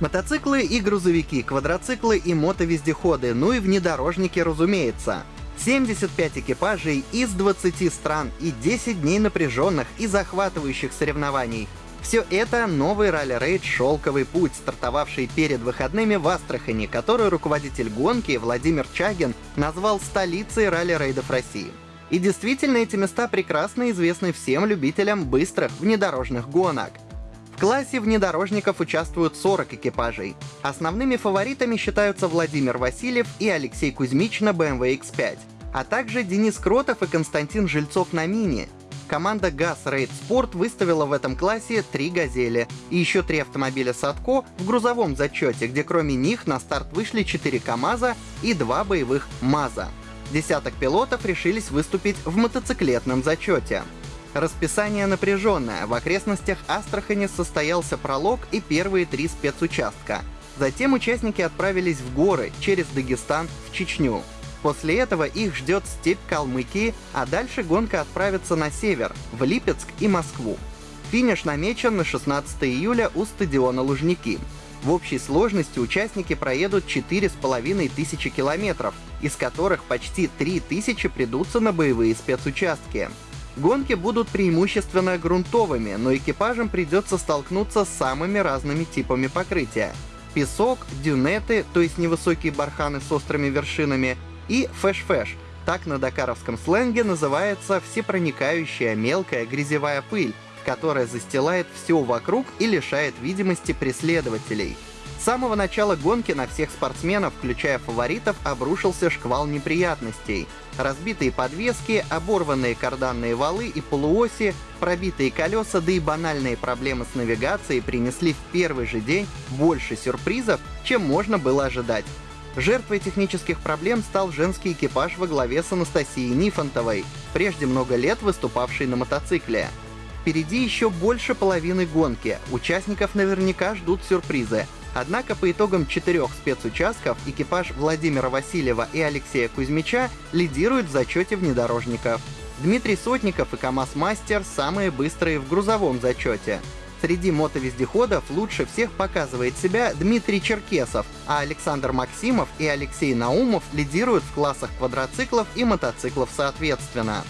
Мотоциклы и грузовики, квадроциклы и мотовездеходы, ну и внедорожники, разумеется. 75 экипажей из 20 стран и 10 дней напряженных и захватывающих соревнований. Все это новый ралли-рейд «Шелковый путь», стартовавший перед выходными в Астрахани, который руководитель гонки Владимир Чагин назвал столицей ралли-рейдов России. И действительно, эти места прекрасно известны всем любителям быстрых внедорожных гонок. В классе внедорожников участвуют 40 экипажей. Основными фаворитами считаются Владимир Васильев и Алексей Кузьмич на BMW X5, а также Денис Кротов и Константин Жильцов на Мини. Команда ГАЗ Рейд Спорт выставила в этом классе три «Газели» и еще три автомобиля Садко в грузовом зачете, где кроме них на старт вышли 4 КАМАЗа и два боевых МАЗа. Десяток пилотов решились выступить в мотоциклетном зачете. Расписание напряженное. В окрестностях Астрахани состоялся пролог и первые три спецучастка. Затем участники отправились в горы через Дагестан в Чечню. После этого их ждет степь Калмыкии, а дальше гонка отправится на север, в Липецк и Москву. Финиш намечен на 16 июля у стадиона Лужники. В общей сложности участники проедут 4,5 тысячи километров, из которых почти 3 тысячи придутся на боевые спецучастки. Гонки будут преимущественно грунтовыми, но экипажам придется столкнуться с самыми разными типами покрытия. Песок, дюнеты, то есть невысокие барханы с острыми вершинами, и фэш-фэш, так на дакаровском сленге называется всепроникающая мелкая грязевая пыль, которая застилает все вокруг и лишает видимости преследователей. С самого начала гонки на всех спортсменов, включая фаворитов, обрушился шквал неприятностей. Разбитые подвески, оборванные карданные валы и полуоси, пробитые колеса, да и банальные проблемы с навигацией принесли в первый же день больше сюрпризов, чем можно было ожидать. Жертвой технических проблем стал женский экипаж во главе с Анастасией Нифонтовой, прежде много лет выступавшей на мотоцикле. Впереди еще больше половины гонки, участников наверняка ждут сюрпризы, Однако по итогам четырех спецучастков экипаж Владимира Васильева и Алексея Кузьмича лидирует в зачете внедорожников. Дмитрий Сотников и КамАЗ-мастер самые быстрые в грузовом зачете. Среди мотовездеходов лучше всех показывает себя Дмитрий Черкесов, а Александр Максимов и Алексей Наумов лидируют в классах квадроциклов и мотоциклов соответственно.